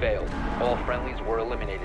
failed. All friendlies were eliminated.